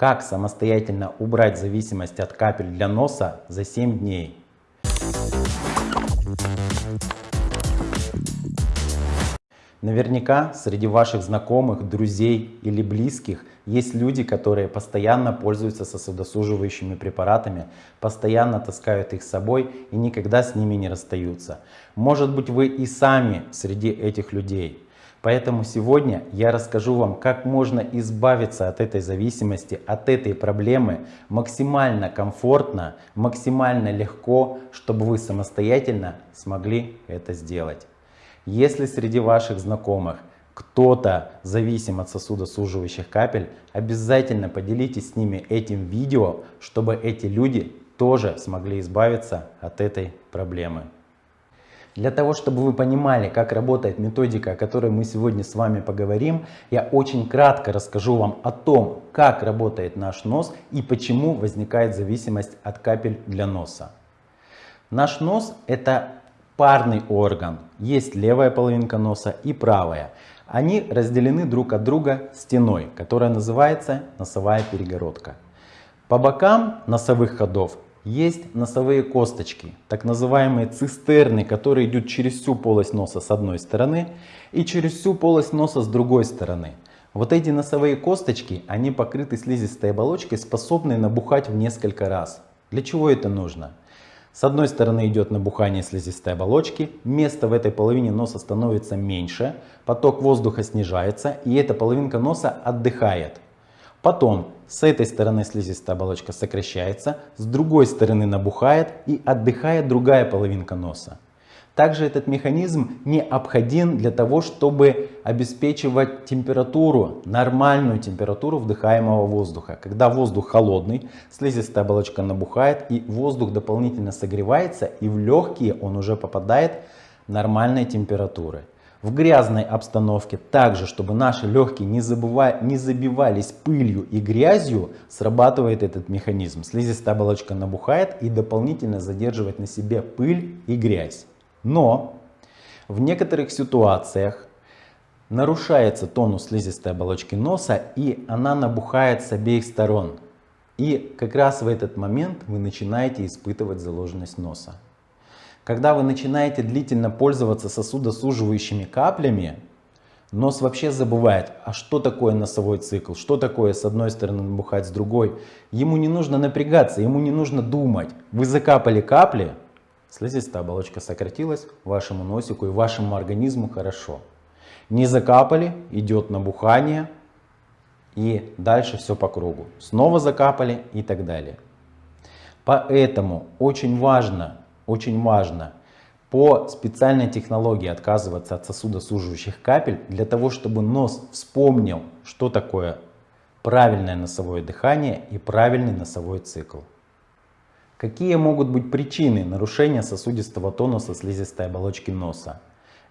Как самостоятельно убрать зависимость от капель для носа за 7 дней? Наверняка среди ваших знакомых, друзей или близких есть люди, которые постоянно пользуются сосудосуживающими препаратами, постоянно таскают их с собой и никогда с ними не расстаются. Может быть вы и сами среди этих людей. Поэтому сегодня я расскажу вам, как можно избавиться от этой зависимости, от этой проблемы максимально комфортно, максимально легко, чтобы вы самостоятельно смогли это сделать. Если среди ваших знакомых кто-то зависим от сосудосуживающих капель, обязательно поделитесь с ними этим видео, чтобы эти люди тоже смогли избавиться от этой проблемы. Для того, чтобы вы понимали, как работает методика, о которой мы сегодня с вами поговорим, я очень кратко расскажу вам о том, как работает наш нос и почему возникает зависимость от капель для носа. Наш нос это парный орган. Есть левая половинка носа и правая. Они разделены друг от друга стеной, которая называется носовая перегородка. По бокам носовых ходов есть носовые косточки, так называемые цистерны, которые идут через всю полость носа с одной стороны и через всю полость носа с другой стороны. Вот эти носовые косточки, они покрыты слизистой оболочкой, способной набухать в несколько раз. Для чего это нужно? С одной стороны идет набухание слизистой оболочки, место в этой половине носа становится меньше, поток воздуха снижается и эта половинка носа отдыхает. Потом с этой стороны слизистая оболочка сокращается, с другой стороны набухает и отдыхает другая половинка носа. Также этот механизм необходим для того, чтобы обеспечивать температуру, нормальную температуру вдыхаемого воздуха. Когда воздух холодный, слизистая оболочка набухает и воздух дополнительно согревается и в легкие он уже попадает нормальной температуры. В грязной обстановке также, чтобы наши легкие не, забывали, не забивались пылью и грязью, срабатывает этот механизм. Слизистая оболочка набухает и дополнительно задерживает на себе пыль и грязь. Но в некоторых ситуациях нарушается тонус слизистой оболочки носа и она набухает с обеих сторон. И как раз в этот момент вы начинаете испытывать заложенность носа. Когда вы начинаете длительно пользоваться сосудосуживающими каплями, нос вообще забывает, а что такое носовой цикл, что такое с одной стороны набухать, с другой. Ему не нужно напрягаться, ему не нужно думать. Вы закапали капли, Слизистая оболочка сократилась, вашему носику и вашему организму хорошо. Не закапали, идет набухание и дальше все по кругу. Снова закапали и так далее. Поэтому очень важно, очень важно по специальной технологии отказываться от сосудосуживающих капель для того, чтобы нос вспомнил, что такое правильное носовое дыхание и правильный носовой цикл. Какие могут быть причины нарушения сосудистого тонуса слизистой оболочки носа?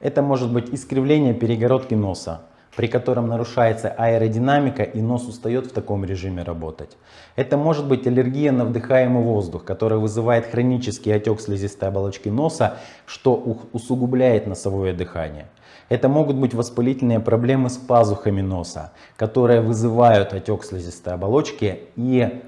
Это может быть искривление перегородки носа, при котором нарушается аэродинамика и нос устает в таком режиме работать. Это может быть аллергия на вдыхаемый воздух, которая вызывает хронический отек слизистой оболочки носа, что усугубляет носовое дыхание. Это могут быть воспалительные проблемы с пазухами носа, которые вызывают отек слизистой оболочки и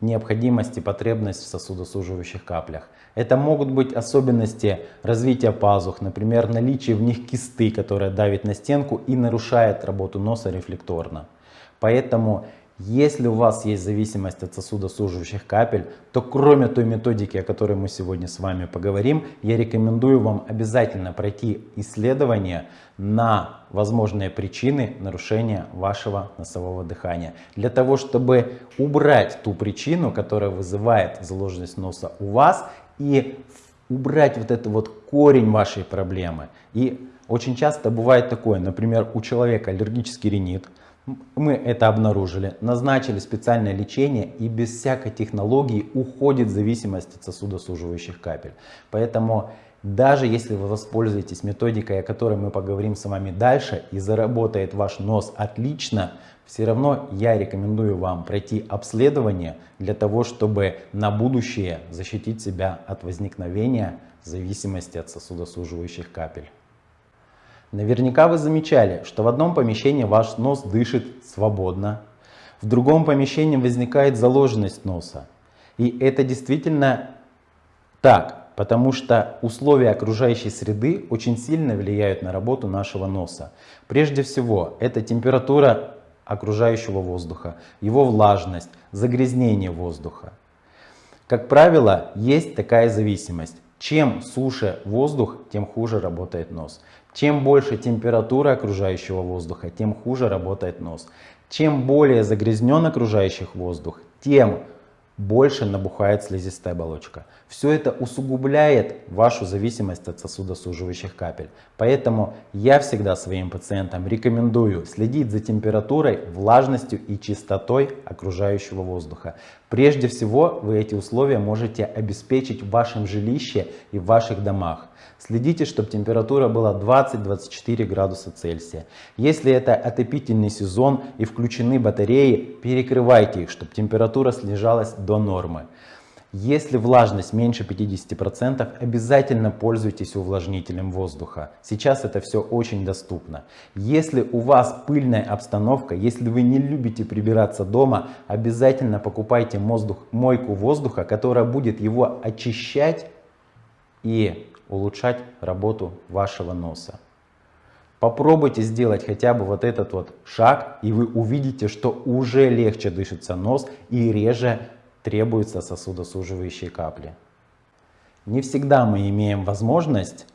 необходимость и потребность в сосудосуживающих каплях. Это могут быть особенности развития пазух, например, наличие в них кисты, которая давит на стенку и нарушает работу носа рефлекторно. Поэтому если у вас есть зависимость от сосудосуживающих капель, то кроме той методики, о которой мы сегодня с вами поговорим, я рекомендую вам обязательно пройти исследование на возможные причины нарушения вашего носового дыхания. Для того, чтобы убрать ту причину, которая вызывает заложенность носа у вас и убрать вот этот вот корень вашей проблемы. И очень часто бывает такое, например, у человека аллергический ринит, мы это обнаружили, назначили специальное лечение и без всякой технологии уходит зависимость от сосудосуживающих капель. Поэтому даже если вы воспользуетесь методикой, о которой мы поговорим с вами дальше и заработает ваш нос отлично, все равно я рекомендую вам пройти обследование для того, чтобы на будущее защитить себя от возникновения зависимости от сосудосуживающих капель. Наверняка вы замечали, что в одном помещении ваш нос дышит свободно, В другом помещении возникает заложенность носа. И это действительно так, потому что условия окружающей среды очень сильно влияют на работу нашего носа. Прежде всего, это температура окружающего воздуха, его влажность, загрязнение воздуха. Как правило, есть такая зависимость. Чем суше воздух, тем хуже работает нос. Чем больше температура окружающего воздуха, тем хуже работает нос. Чем более загрязнен окружающий воздух, тем больше набухает слизистая оболочка. Все это усугубляет вашу зависимость от сосудосуживающих капель. Поэтому я всегда своим пациентам рекомендую следить за температурой, влажностью и чистотой окружающего воздуха. Прежде всего вы эти условия можете обеспечить в вашем жилище и в ваших домах. Следите, чтобы температура была 20-24 градуса Цельсия. Если это отопительный сезон и включены батареи, перекрывайте их, чтобы температура снижалась до нормы. Если влажность меньше 50%, обязательно пользуйтесь увлажнителем воздуха. Сейчас это все очень доступно. Если у вас пыльная обстановка, если вы не любите прибираться дома, обязательно покупайте воздух, мойку воздуха, которая будет его очищать и улучшать работу вашего носа. Попробуйте сделать хотя бы вот этот вот шаг, и вы увидите, что уже легче дышится нос и реже требуются сосудосуживающие капли. Не всегда мы имеем возможность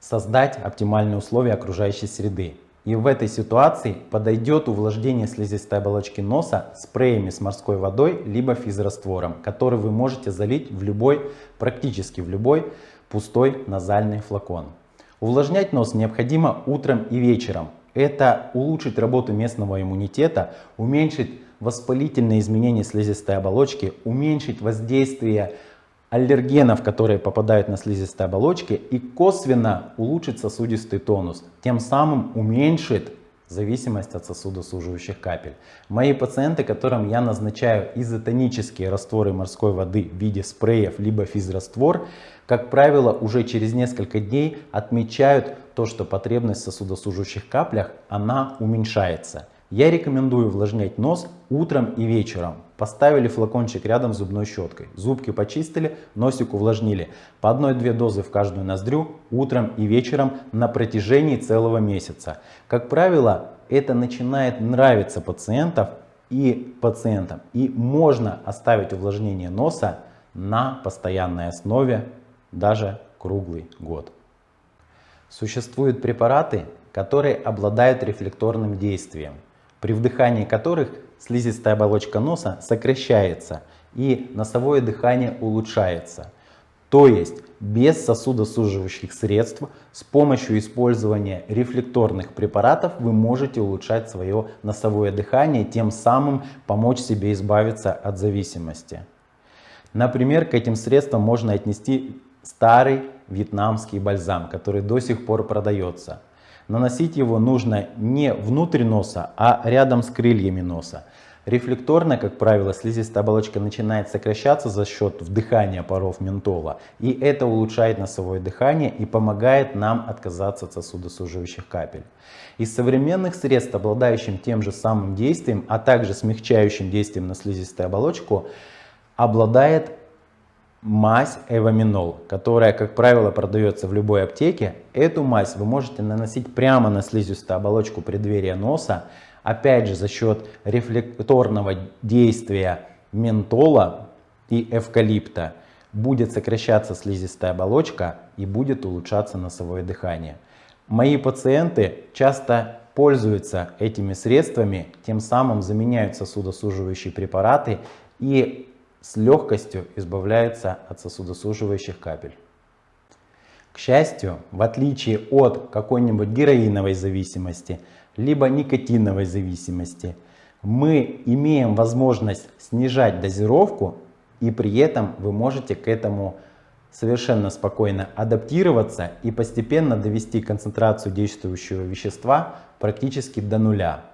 создать оптимальные условия окружающей среды. И в этой ситуации подойдет увлажнение слизистой оболочки носа спреями с морской водой, либо физраствором, который вы можете залить в любой, практически в любой пустой назальный флакон. Увлажнять нос необходимо утром и вечером. Это улучшит работу местного иммунитета, уменьшить воспалительные изменения слизистой оболочки, уменьшить воздействие аллергенов, которые попадают на слизистой оболочке и косвенно улучшит сосудистый тонус, тем самым уменьшит зависимость от сосудосуживающих капель. Мои пациенты, которым я назначаю изотонические растворы морской воды в виде спреев либо физраствор, как правило, уже через несколько дней отмечают то, что потребность в сосудосуживающих каплях она уменьшается. Я рекомендую увлажнять нос утром и вечером. Поставили флакончик рядом с зубной щеткой. Зубки почистили, носик увлажнили. По одной-две дозы в каждую ноздрю утром и вечером на протяжении целого месяца. Как правило, это начинает нравиться пациентов и пациентам. И можно оставить увлажнение носа на постоянной основе даже круглый год. Существуют препараты, которые обладают рефлекторным действием при вдыхании которых слизистая оболочка носа сокращается и носовое дыхание улучшается. То есть без сосудосуживающих средств с помощью использования рефлекторных препаратов вы можете улучшать свое носовое дыхание, тем самым помочь себе избавиться от зависимости. Например, к этим средствам можно отнести старый вьетнамский бальзам, который до сих пор продается. Наносить его нужно не внутрь носа, а рядом с крыльями носа. Рефлекторно, как правило, слизистая оболочка начинает сокращаться за счет вдыхания паров ментола. И это улучшает носовое дыхание и помогает нам отказаться от сосудосуживающих капель. Из современных средств, обладающих тем же самым действием, а также смягчающим действием на слизистую оболочку, обладает мазь эваминол, которая, как правило, продается в любой аптеке. Эту мазь вы можете наносить прямо на слизистую оболочку преддверия носа, опять же за счет рефлекторного действия ментола и эвкалипта будет сокращаться слизистая оболочка и будет улучшаться носовое дыхание. Мои пациенты часто пользуются этими средствами, тем самым заменяют сосудосуживающие препараты и с легкостью избавляется от сосудосуживающих капель. К счастью, в отличие от какой-нибудь героиновой зависимости, либо никотиновой зависимости, мы имеем возможность снижать дозировку и при этом вы можете к этому совершенно спокойно адаптироваться и постепенно довести концентрацию действующего вещества практически до нуля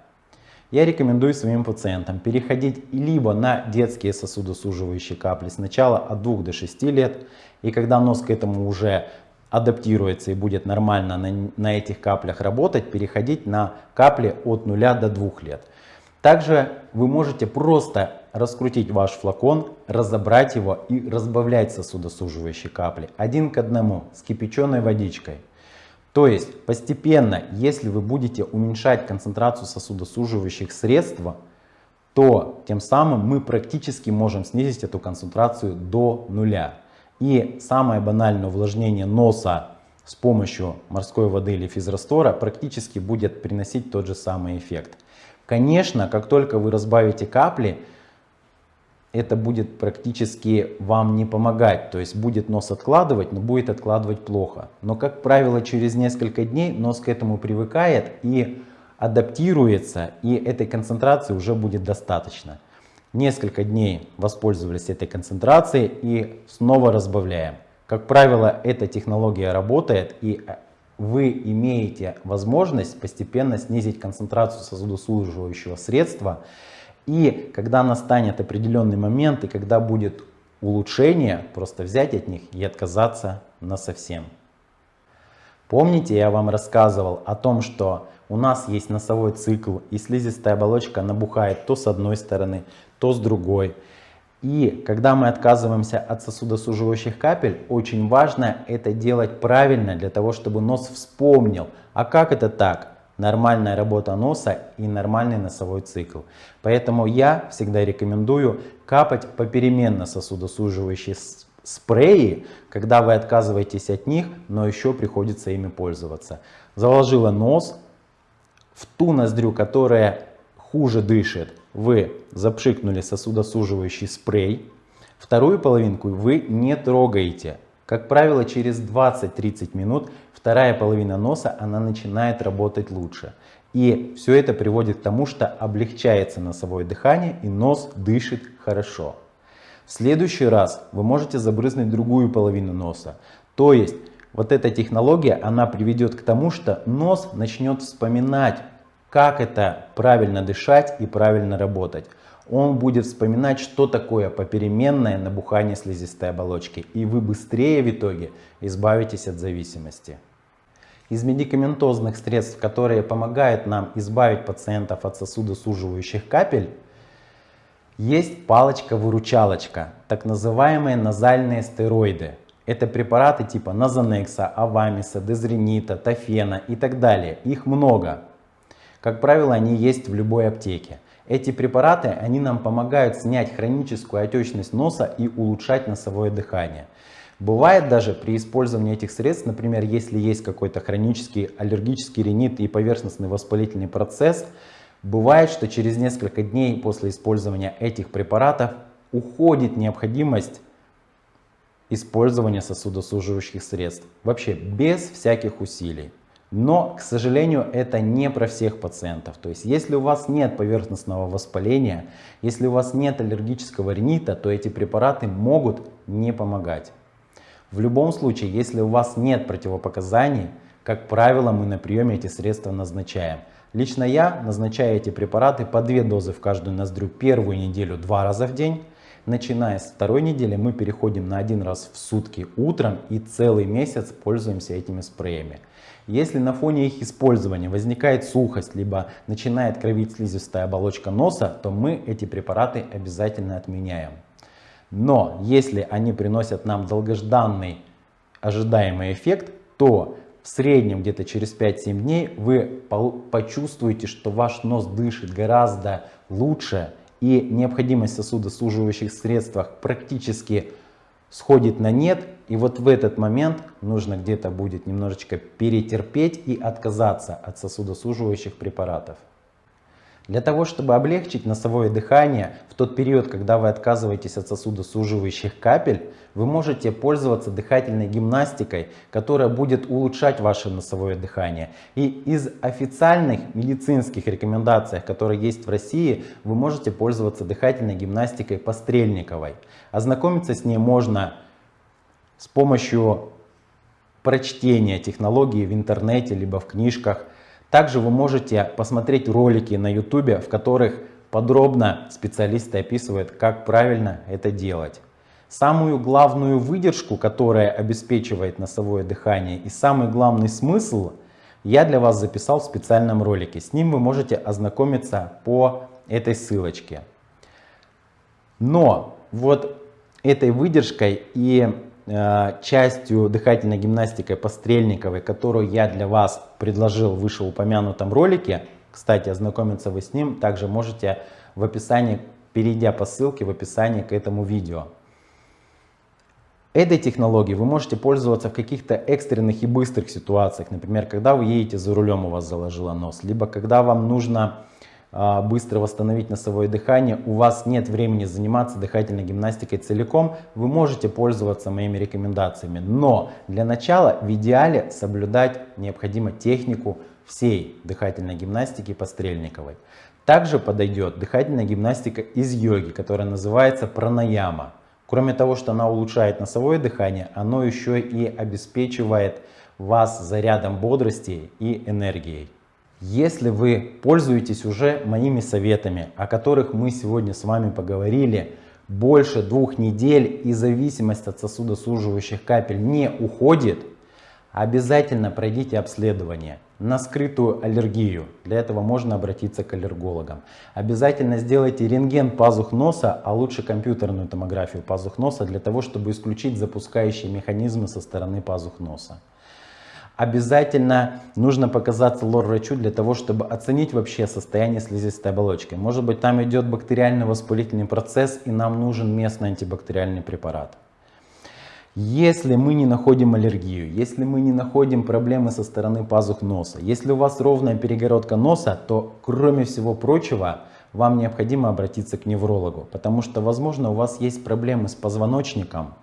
я рекомендую своим пациентам переходить либо на детские сосудосуживающие капли сначала от 2 до 6 лет, и когда нос к этому уже адаптируется и будет нормально на, на этих каплях работать, переходить на капли от 0 до 2 лет. Также вы можете просто раскрутить ваш флакон, разобрать его и разбавлять сосудосуживающие капли один к одному с кипяченой водичкой. То есть постепенно, если вы будете уменьшать концентрацию сосудосуживающих средств, то тем самым мы практически можем снизить эту концентрацию до нуля. И самое банальное увлажнение носа с помощью морской воды или физрастора практически будет приносить тот же самый эффект. Конечно, как только вы разбавите капли, это будет практически вам не помогать. То есть будет нос откладывать, но будет откладывать плохо. Но как правило через несколько дней нос к этому привыкает и адаптируется и этой концентрации уже будет достаточно. Несколько дней воспользовались этой концентрацией и снова разбавляем. Как правило, эта технология работает и вы имеете возможность постепенно снизить концентрацию сосудослуживающего средства. И когда настанет определенный момент и когда будет улучшение, просто взять от них и отказаться на совсем. Помните, я вам рассказывал о том, что у нас есть носовой цикл и слизистая оболочка набухает то с одной стороны, то с другой. И когда мы отказываемся от сосудосуживающих капель, очень важно это делать правильно, для того, чтобы нос вспомнил. А как это так? Нормальная работа носа и нормальный носовой цикл. Поэтому я всегда рекомендую капать попеременно сосудосуживающие спреи, когда вы отказываетесь от них, но еще приходится ими пользоваться. Заложила нос в ту ноздрю, которая хуже дышит, вы запшикнули сосудосуживающий спрей, вторую половинку вы не трогаете. Как правило, через 20-30 минут вторая половина носа она начинает работать лучше. И все это приводит к тому, что облегчается носовое дыхание и нос дышит хорошо. В следующий раз вы можете забрызнуть другую половину носа. То есть вот эта технология, она приведет к тому, что нос начнет вспоминать как это правильно дышать и правильно работать. Он будет вспоминать, что такое попеременное набухание слизистой оболочки, и вы быстрее в итоге избавитесь от зависимости. Из медикаментозных средств, которые помогают нам избавить пациентов от сосудосуживающих капель, есть палочка-выручалочка, так называемые назальные стероиды. Это препараты типа Назанекса, Авамиса, Дезренита, Тофена и так далее. Их много. Как правило, они есть в любой аптеке. Эти препараты, они нам помогают снять хроническую отечность носа и улучшать носовое дыхание. Бывает даже при использовании этих средств, например, если есть какой-то хронический аллергический ринит и поверхностный воспалительный процесс, бывает, что через несколько дней после использования этих препаратов уходит необходимость использования сосудосуживающих средств. Вообще без всяких усилий. Но, к сожалению, это не про всех пациентов. То есть, если у вас нет поверхностного воспаления, если у вас нет аллергического ринита, то эти препараты могут не помогать. В любом случае, если у вас нет противопоказаний, как правило, мы на приеме эти средства назначаем. Лично я назначаю эти препараты по две дозы в каждую ноздрю первую неделю два раза в день. Начиная с второй недели мы переходим на один раз в сутки утром и целый месяц пользуемся этими спреями. Если на фоне их использования возникает сухость, либо начинает кровить слизистая оболочка носа, то мы эти препараты обязательно отменяем. Но если они приносят нам долгожданный ожидаемый эффект, то в среднем где-то через 5-7 дней вы почувствуете, что ваш нос дышит гораздо лучше и необходимость сосудосуживающих средствах практически сходит на нет, и вот в этот момент нужно где-то будет немножечко перетерпеть и отказаться от сосудосуживающих препаратов. Для того, чтобы облегчить носовое дыхание, в тот период, когда вы отказываетесь от сосудосуживающих капель, вы можете пользоваться дыхательной гимнастикой, которая будет улучшать ваше носовое дыхание. И из официальных медицинских рекомендаций, которые есть в России, вы можете пользоваться дыхательной гимнастикой пострельниковой. Ознакомиться с ней можно с помощью прочтения технологии в интернете, либо в книжках. Также вы можете посмотреть ролики на YouTube, в которых подробно специалисты описывают, как правильно это делать. Самую главную выдержку, которая обеспечивает носовое дыхание и самый главный смысл я для вас записал в специальном ролике. С ним вы можете ознакомиться по этой ссылочке. Но вот этой выдержкой и частью дыхательной гимнастики по Стрельниковой, которую я для вас предложил в вышеупомянутом ролике, кстати, ознакомиться вы с ним также можете в описании, перейдя по ссылке в описании к этому видео. Этой технологией вы можете пользоваться в каких-то экстренных и быстрых ситуациях. Например, когда вы едете за рулем, у вас заложило нос. Либо когда вам нужно быстро восстановить носовое дыхание, у вас нет времени заниматься дыхательной гимнастикой целиком, вы можете пользоваться моими рекомендациями. Но для начала в идеале соблюдать необходимо технику всей дыхательной гимнастики пострельниковой. Также подойдет дыхательная гимнастика из йоги, которая называется пранаяма. Кроме того, что она улучшает носовое дыхание, оно еще и обеспечивает вас зарядом бодрости и энергией. Если вы пользуетесь уже моими советами, о которых мы сегодня с вами поговорили, больше двух недель и зависимость от сосудосуживающих капель не уходит, обязательно пройдите обследование на скрытую аллергию. Для этого можно обратиться к аллергологам. Обязательно сделайте рентген пазух носа, а лучше компьютерную томографию пазух носа, для того, чтобы исключить запускающие механизмы со стороны пазух носа. Обязательно нужно показаться лор-врачу для того, чтобы оценить вообще состояние слизистой оболочки. Может быть там идет бактериально-воспалительный процесс и нам нужен местный антибактериальный препарат. Если мы не находим аллергию, если мы не находим проблемы со стороны пазух носа, если у вас ровная перегородка носа, то кроме всего прочего вам необходимо обратиться к неврологу, потому что возможно у вас есть проблемы с позвоночником,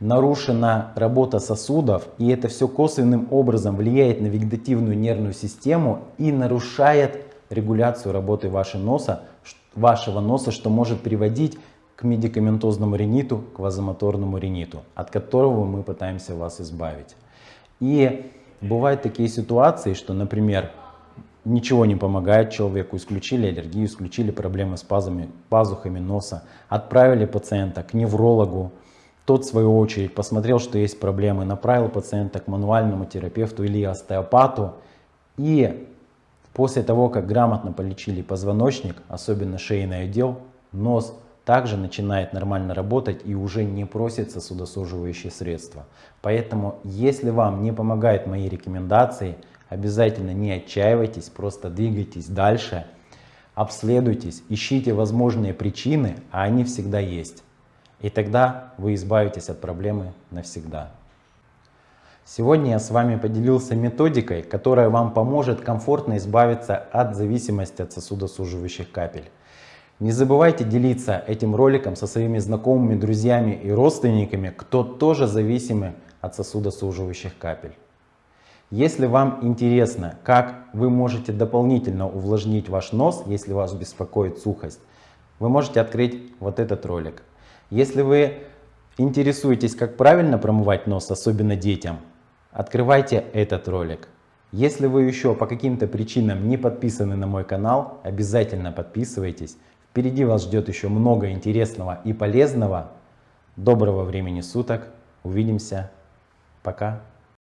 нарушена работа сосудов, и это все косвенным образом влияет на вегетативную нервную систему и нарушает регуляцию работы вашего носа, вашего носа, что может приводить к медикаментозному риниту, к вазомоторному риниту, от которого мы пытаемся вас избавить. И бывают такие ситуации, что, например, ничего не помогает человеку, исключили аллергию, исключили проблемы с пазами, пазухами носа, отправили пациента к неврологу, тот, в свою очередь, посмотрел, что есть проблемы, направил пациента к мануальному терапевту или остеопату. И после того, как грамотно полечили позвоночник, особенно шейный отдел, нос также начинает нормально работать и уже не просит сосудосуживающие средства. Поэтому, если вам не помогают мои рекомендации, обязательно не отчаивайтесь, просто двигайтесь дальше, обследуйтесь, ищите возможные причины, а они всегда есть. И тогда вы избавитесь от проблемы навсегда. Сегодня я с вами поделился методикой, которая вам поможет комфортно избавиться от зависимости от сосудосуживающих капель. Не забывайте делиться этим роликом со своими знакомыми, друзьями и родственниками, кто тоже зависимы от сосудосуживающих капель. Если вам интересно, как вы можете дополнительно увлажнить ваш нос, если вас беспокоит сухость, вы можете открыть вот этот ролик. Если вы интересуетесь, как правильно промывать нос, особенно детям, открывайте этот ролик. Если вы еще по каким-то причинам не подписаны на мой канал, обязательно подписывайтесь. Впереди вас ждет еще много интересного и полезного. Доброго времени суток. Увидимся. Пока.